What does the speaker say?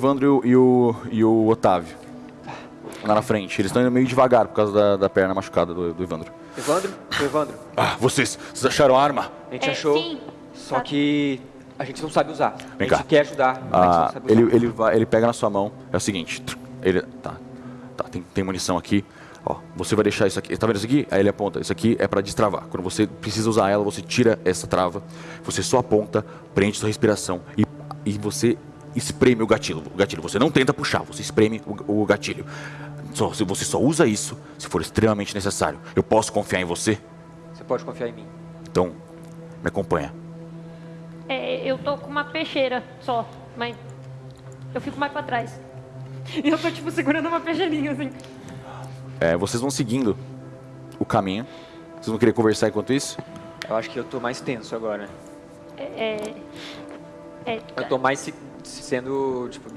Evandro e o, e o Otávio. Lá na frente. Eles estão indo meio devagar por causa da, da perna machucada do, do Evandro. Evandro? Ô, Evandro, Ah, vocês, vocês acharam a arma? a gente É, achou, sim. só que a gente não sabe usar. Vem a gente cá. quer ajudar, mas a gente não Ah, sabe usar. ele, ele, vai, ele pega na sua mão. É o seguinte. Ele. Tá. Tá, tem, tem munição aqui. Ó, você vai deixar isso aqui. Tá vendo isso aqui? Aí ele aponta. Isso aqui é pra destravar. Quando você precisa usar ela, você tira essa trava. Você só aponta, prende sua respiração e, e você espreme o gatilho. O gatilho. Você não tenta puxar, você espreme o, o gatilho. Só, se você só usa isso se for extremamente necessário. Eu posso confiar em você? Você pode confiar em mim. Então, me acompanha. É, eu tô com uma peixeira só, mas eu fico mais pra trás. E eu tô, tipo, segurando uma peixeirinha, assim. É, vocês vão seguindo o caminho. Vocês vão querer conversar enquanto isso? Eu acho que eu tô mais tenso agora. É, é, Eu tô mais sendo, tipo,